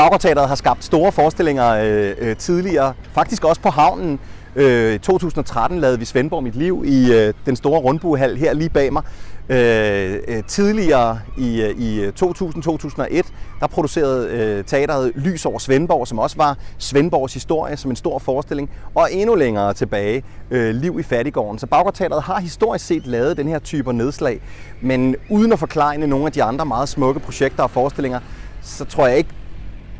Baggårdteateret har skabt store forestillinger øh, øh, tidligere, faktisk også på havnen. Øh, I 2013 lavede vi Svendborg Mit Liv i øh, den store rundbuehal her lige bag mig. Øh, øh, tidligere i, øh, i øh, 2000-2001, der producerede øh, teateret Lys over Svendborg, som også var Svendborgs historie som en stor forestilling. Og endnu længere tilbage, øh, Liv i Fattigården. Så Baggårdteateret har historisk set lavet den her type nedslag, men uden at forklare nogle af de andre meget smukke projekter og forestillinger, så tror jeg ikke,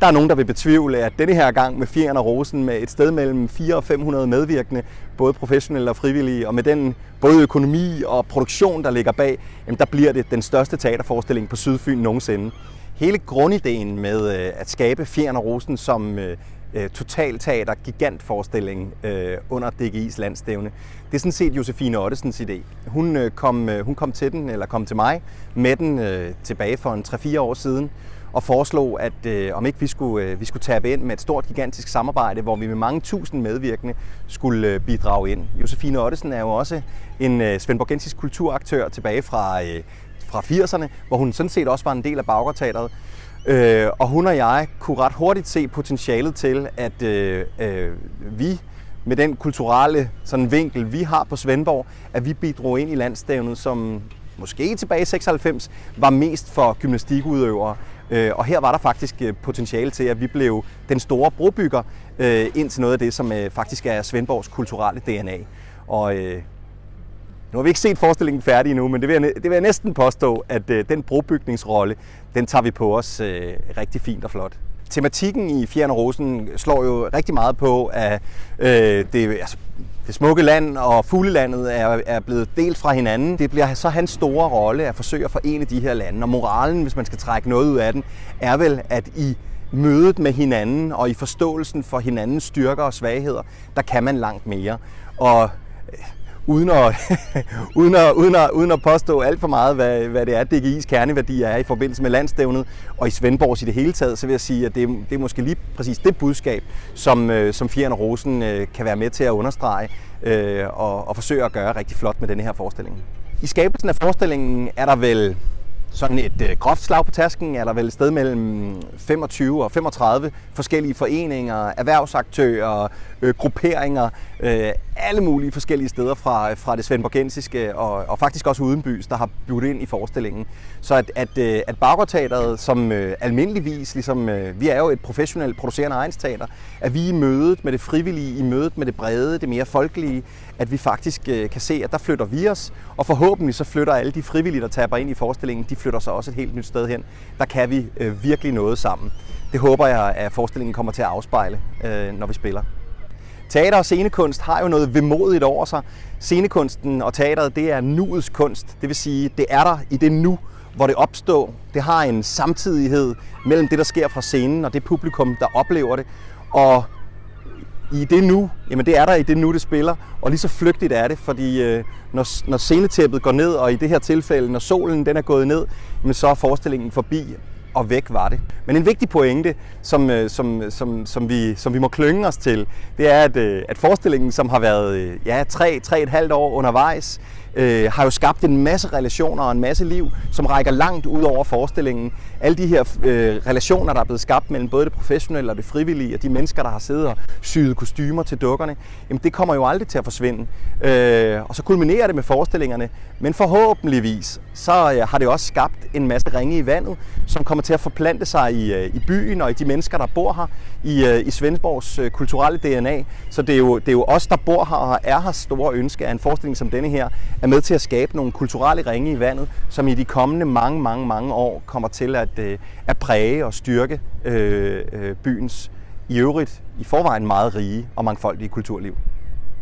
der er nogen, der vil betvivle, at denne her gang med Fjern og Rosen med et sted mellem 400 og 500 medvirkende, både professionelle og frivillige, og med den både økonomi og produktion, der ligger bag, jamen der bliver det den største teaterforestilling på Sydfyn nogensinde. Hele grundideen med øh, at skabe Fjern og Rosen som øh, øh, totalteater gigantforestilling øh, under DGI's landstævne. Det er sådan set Josefine Ottesens idé. Hun, øh, kom, øh, hun kom til den, eller kom til mig med den øh, tilbage for en 3-4 år siden og foreslog, at øh, om ikke vi skulle, øh, vi skulle tabe ind med et stort, gigantisk samarbejde, hvor vi med mange tusind medvirkende skulle øh, bidrage ind. Josefine Ottesen er jo også en øh, svendborgensisk kulturaktør tilbage fra, øh, fra 80'erne, hvor hun sådan set også var en del af Baggårdteateret. Øh, og hun og jeg kunne ret hurtigt se potentialet til, at øh, øh, vi med den kulturelle sådan vinkel, vi har på Svendborg, at vi bidrog ind i landstævnet, som måske tilbage i 96 var mest for gymnastikudøvere. Øh, og her var der faktisk øh, potentiale til, at vi blev den store brobygger øh, ind til noget af det, som øh, faktisk er Svendborgs kulturelle DNA. Og nu har vi ikke set forestillingen færdig endnu, men det vil jeg, det vil jeg næsten påstå, at den brobygningsrolle, den tager vi på os rigtig fint og flot tematikken i Fjern og Rosen slår jo rigtig meget på, at øh, det, altså, det smukke land og fuglelandet er, er blevet delt fra hinanden. Det bliver så hans store rolle at forsøge at forene de her lande. Og moralen, hvis man skal trække noget ud af den, er vel, at i mødet med hinanden og i forståelsen for hinandens styrker og svagheder, der kan man langt mere. Og uden at, uden at, uden at, uden at påstå alt for meget, hvad, hvad det er, DGI's kerneværdi er i forbindelse med landstævnet og i Svendborgs i det hele taget, så vil jeg sige, at det, det er måske lige præcis det budskab, som, øh, som Fjern og Rosen øh, kan være med til at understrege øh, og, og forsøge at gøre rigtig flot med denne her forestilling. I skabelsen af forestillingen er der vel sådan et øh, groft slag på tasken er der vel et sted mellem 25 og 35 forskellige foreninger, erhvervsaktører, øh, grupperinger, øh, alle mulige forskellige steder fra, fra det svendborgensiske og, og faktisk også udenbys, der har budt ind i forestillingen. Så at, at, øh, at Baggårdteateret, som øh, almindeligvis, ligesom, øh, vi er jo et professionelt producerende egensteater, at vi i mødet med det frivillige, i mødet med det brede, det mere folkelige, at vi faktisk øh, kan se, at der flytter vi os, og forhåbentlig så flytter alle de frivillige, der taber ind i forestillingen, de flytter sig også et helt nyt sted hen. Der kan vi øh, virkelig noget sammen. Det håber jeg, at forestillingen kommer til at afspejle, øh, når vi spiller. Teater og scenekunst har jo noget vemodigt over sig. Scenekunsten og teateret, det er nuets kunst. Det vil sige, det er der i det nu, hvor det opstår. Det har en samtidighed mellem det, der sker fra scenen og det publikum, der oplever det. Og i det nu, jamen det er der i det nu, det spiller, og lige så flygtigt er det, fordi øh, når, når scenetæppet går ned, og i det her tilfælde, når solen den er gået ned, jamen så er forestillingen forbi, og væk var det. Men en vigtig pointe, som, øh, som, som, som, vi, som vi må klynge os til, det er, at, øh, at forestillingen, som har været øh, ja, tre, tre et halvt år undervejs, øh, har jo skabt en masse relationer og en masse liv, som rækker langt ud over forestillingen. Alle de her øh, relationer, der er blevet skabt mellem både det professionelle og det frivillige, og de mennesker, der har siddet og syet kostymer til dukkerne, jamen det kommer jo aldrig til at forsvinde. Øh, og så kulminerer det med forestillingerne, men forhåbentligvis, så øh, har det også skabt en masse ringe i vandet, som kommer til at forplante sig i, øh, i byen og i de mennesker, der bor her, i, øh, i Svendborgs øh, kulturelle DNA. Så det er, jo, det er jo os, der bor her og er her store ønske af en forestilling som denne her, er med til at skabe nogle kulturelle ringe i vandet, som i de kommende mange, mange, mange år kommer til at, øh, at præge og styrke øh, øh, byens i øvrigt i forvejen meget rige og mangfoldige kulturliv.